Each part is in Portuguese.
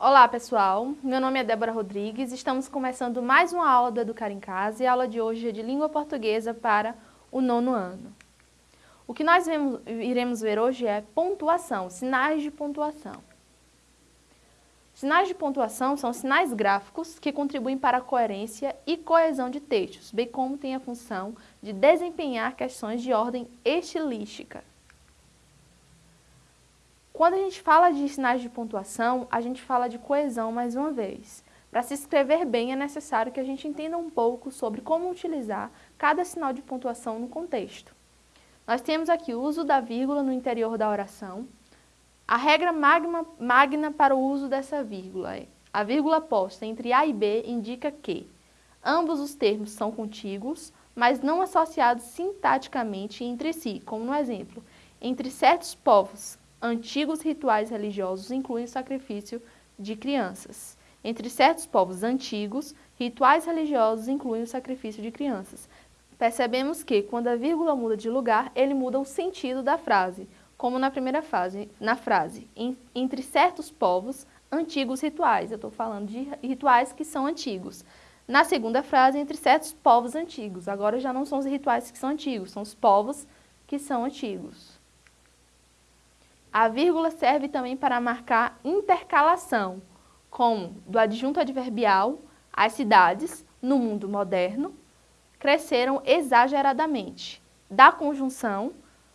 Olá pessoal, meu nome é Débora Rodrigues, estamos começando mais uma aula do Educar em Casa e a aula de hoje é de língua portuguesa para o nono ano. O que nós vemos, iremos ver hoje é pontuação, sinais de pontuação. Sinais de pontuação são sinais gráficos que contribuem para a coerência e coesão de textos, bem como têm a função de desempenhar questões de ordem estilística. Quando a gente fala de sinais de pontuação, a gente fala de coesão mais uma vez. Para se escrever bem é necessário que a gente entenda um pouco sobre como utilizar cada sinal de pontuação no contexto. Nós temos aqui o uso da vírgula no interior da oração. A regra magna, magna para o uso dessa vírgula é a vírgula posta entre A e B indica que ambos os termos são contíguos, mas não associados sintaticamente entre si, como no exemplo, entre certos povos antigos rituais religiosos incluem o sacrifício de crianças. Entre certos povos antigos, rituais religiosos incluem o sacrifício de crianças. Percebemos que, quando a vírgula muda de lugar, ele muda o sentido da frase, como na primeira frase, na frase, entre certos povos, antigos rituais. Eu estou falando de rituais que são antigos. Na segunda frase, entre certos povos antigos. Agora já não são os rituais que são antigos, são os povos que são antigos. A vírgula serve também para marcar intercalação, como do adjunto adverbial, as cidades, no mundo moderno, cresceram exageradamente. Da conjunção,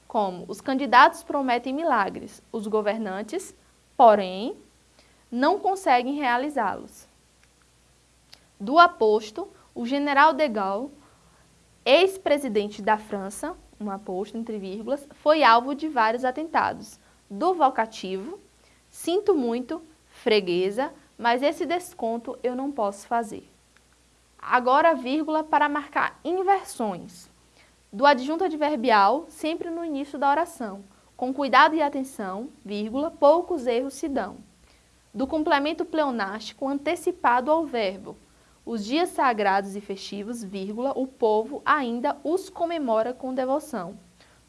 como os candidatos prometem milagres, os governantes, porém, não conseguem realizá-los. Do aposto, o general de Gaulle, ex-presidente da França, um aposto entre vírgulas, foi alvo de vários atentados, do vocativo, sinto muito, freguesa, mas esse desconto eu não posso fazer. Agora vírgula para marcar inversões. Do adjunto adverbial, sempre no início da oração. Com cuidado e atenção, vírgula, poucos erros se dão. Do complemento pleonástico antecipado ao verbo. Os dias sagrados e festivos, vírgula, o povo ainda os comemora com devoção.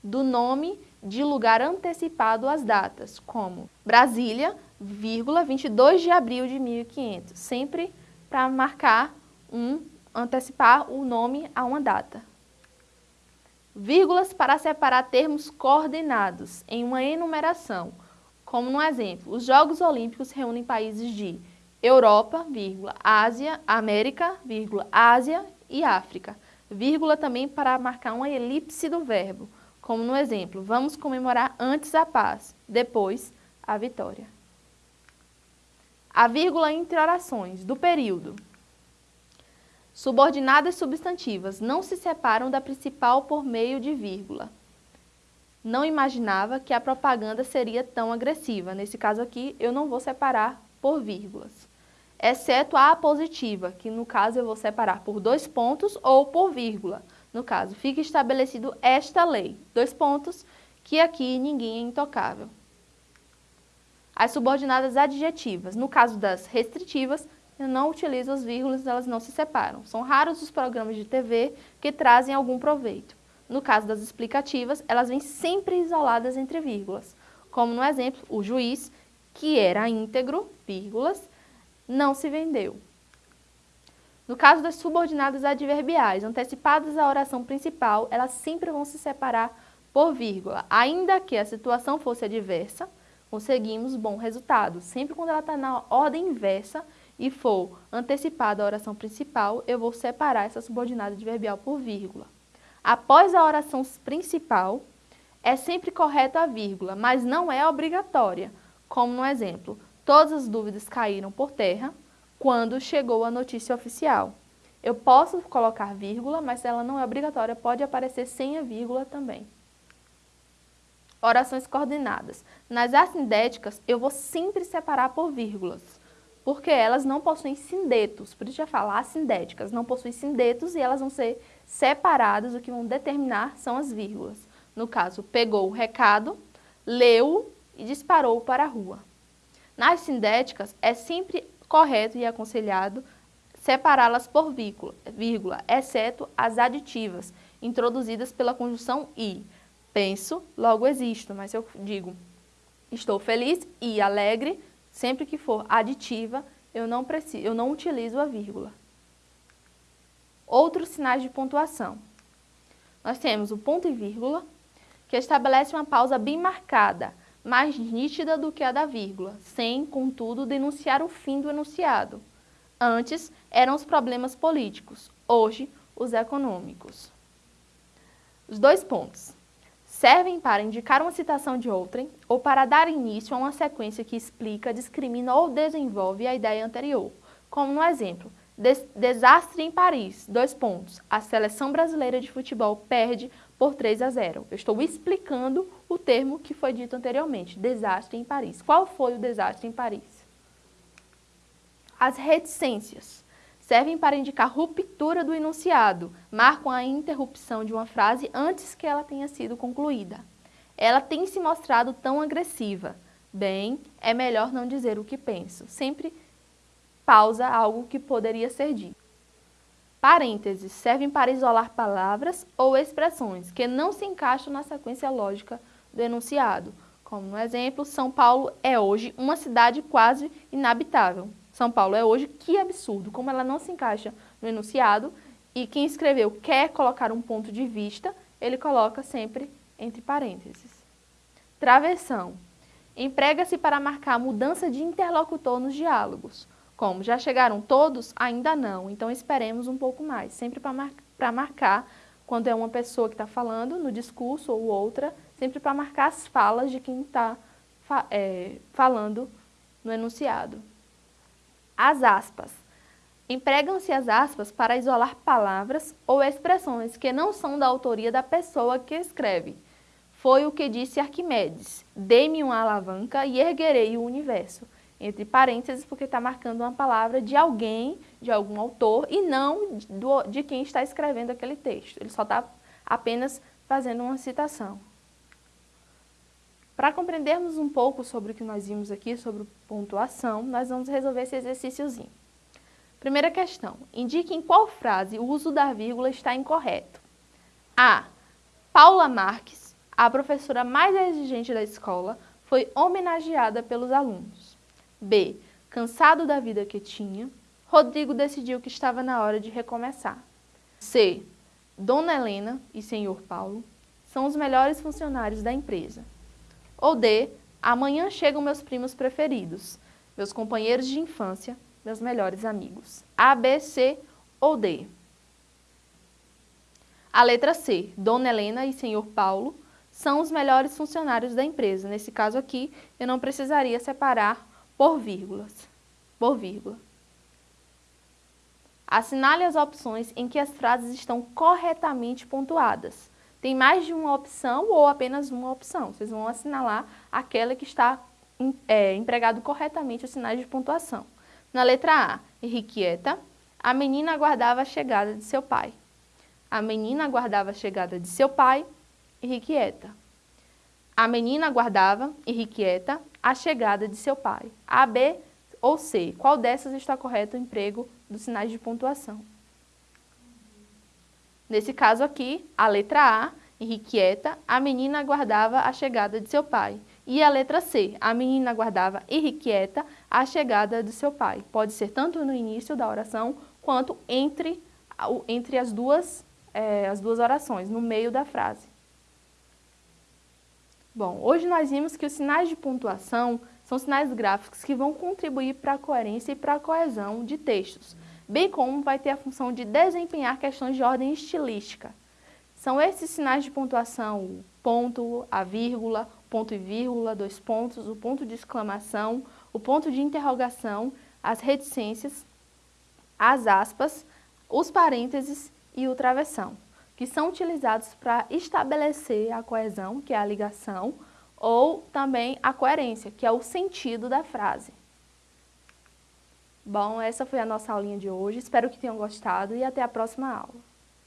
Do nome de lugar antecipado às datas, como Brasília, vírgula, 22 de abril de 1500, sempre para marcar um, antecipar o nome a uma data. Vírgulas para separar termos coordenados em uma enumeração, como no exemplo, os Jogos Olímpicos reúnem países de Europa, vírgula, Ásia, América, vírgula, Ásia e África, vírgula também para marcar uma elipse do verbo, como no exemplo, vamos comemorar antes a paz, depois a vitória. A vírgula entre orações do período. Subordinadas substantivas não se separam da principal por meio de vírgula. Não imaginava que a propaganda seria tão agressiva. Nesse caso aqui, eu não vou separar por vírgulas. Exceto a apositiva, que no caso eu vou separar por dois pontos ou por vírgula. No caso, fica estabelecido esta lei, dois pontos, que aqui ninguém é intocável. As subordinadas adjetivas, no caso das restritivas, eu não utilizo as vírgulas, elas não se separam. São raros os programas de TV que trazem algum proveito. No caso das explicativas, elas vêm sempre isoladas entre vírgulas, como no exemplo, o juiz, que era íntegro, vírgulas, não se vendeu. No caso das subordinadas adverbiais, antecipadas à oração principal, elas sempre vão se separar por vírgula. Ainda que a situação fosse adversa, conseguimos bom resultado. Sempre quando ela está na ordem inversa e for antecipada a oração principal, eu vou separar essa subordinada adverbial por vírgula. Após a oração principal, é sempre correta a vírgula, mas não é obrigatória. Como no exemplo, todas as dúvidas caíram por terra, quando chegou a notícia oficial. Eu posso colocar vírgula, mas ela não é obrigatória, pode aparecer sem a vírgula também. Orações coordenadas. Nas assindéticas, eu vou sempre separar por vírgulas, porque elas não possuem sindetos, por isso já falar assindéticas, não possuem sindetos e elas vão ser separadas, o que vão determinar são as vírgulas. No caso, pegou o recado, leu e disparou para a rua. Nas sindéticas, é sempre correto e aconselhado separá-las por vírgula, exceto as aditivas, introduzidas pela conjunção i. Penso, logo existo, mas eu digo estou feliz e alegre, Sempre que for aditiva, eu não, preciso, eu não utilizo a vírgula. Outros sinais de pontuação. Nós temos o ponto e vírgula, que estabelece uma pausa bem marcada, mais nítida do que a da vírgula, sem, contudo, denunciar o fim do enunciado. Antes, eram os problemas políticos, hoje, os econômicos. Os dois pontos servem para indicar uma citação de outrem ou para dar início a uma sequência que explica, discrimina ou desenvolve a ideia anterior, como no exemplo, Des desastre em Paris, dois pontos, a seleção brasileira de futebol perde por 3 a 0. Eu estou explicando o termo que foi dito anteriormente, desastre em Paris. Qual foi o desastre em Paris? As reticências servem para indicar ruptura do enunciado, marcam a interrupção de uma frase antes que ela tenha sido concluída. Ela tem se mostrado tão agressiva. Bem, é melhor não dizer o que penso. Sempre pausa algo que poderia ser dito. Parênteses servem para isolar palavras ou expressões que não se encaixam na sequência lógica do enunciado. Como no exemplo, São Paulo é hoje uma cidade quase inabitável. São Paulo é hoje, que absurdo, como ela não se encaixa no enunciado e quem escreveu quer colocar um ponto de vista, ele coloca sempre entre parênteses. Travessão. Emprega-se para marcar mudança de interlocutor nos diálogos. Como já chegaram todos? Ainda não, então esperemos um pouco mais, sempre para mar marcar quando é uma pessoa que está falando no discurso ou outra, sempre para marcar as falas de quem está fa é, falando no enunciado. As aspas. Empregam-se as aspas para isolar palavras ou expressões que não são da autoria da pessoa que escreve. Foi o que disse Arquimedes, dê-me uma alavanca e erguerei o universo entre parênteses, porque está marcando uma palavra de alguém, de algum autor, e não do, de quem está escrevendo aquele texto. Ele só está apenas fazendo uma citação. Para compreendermos um pouco sobre o que nós vimos aqui, sobre pontuação, nós vamos resolver esse exercíciozinho. Primeira questão, indique em qual frase o uso da vírgula está incorreto. A. Paula Marques, a professora mais exigente da escola, foi homenageada pelos alunos. B. Cansado da vida que tinha, Rodrigo decidiu que estava na hora de recomeçar. C. Dona Helena e Senhor Paulo são os melhores funcionários da empresa. Ou D. Amanhã chegam meus primos preferidos, meus companheiros de infância, meus melhores amigos. A, B, C ou D. A letra C. Dona Helena e Senhor Paulo são os melhores funcionários da empresa. Nesse caso aqui, eu não precisaria separar por vírgulas, por vírgula. Assinale as opções em que as frases estão corretamente pontuadas. Tem mais de uma opção ou apenas uma opção. Vocês vão assinalar aquela que está é, empregado corretamente os sinais de pontuação. Na letra A, irrequieta, a menina aguardava a chegada de seu pai. A menina aguardava a chegada de seu pai, irrequieta. A menina aguardava, irrequieta, a chegada de seu pai. A, B ou C. Qual dessas está correto o emprego dos sinais de pontuação? Nesse caso aqui, a letra A, irrequieta, a menina aguardava a chegada de seu pai. E a letra C, a menina aguardava irrequieta a chegada de seu pai. Pode ser tanto no início da oração, quanto entre, entre as, duas, é, as duas orações, no meio da frase. Bom, hoje nós vimos que os sinais de pontuação são sinais gráficos que vão contribuir para a coerência e para a coesão de textos, bem como vai ter a função de desempenhar questões de ordem estilística. São esses sinais de pontuação o ponto, a vírgula, ponto e vírgula, dois pontos, o ponto de exclamação, o ponto de interrogação, as reticências, as aspas, os parênteses e o travessão que são utilizados para estabelecer a coesão, que é a ligação, ou também a coerência, que é o sentido da frase. Bom, essa foi a nossa aulinha de hoje, espero que tenham gostado e até a próxima aula.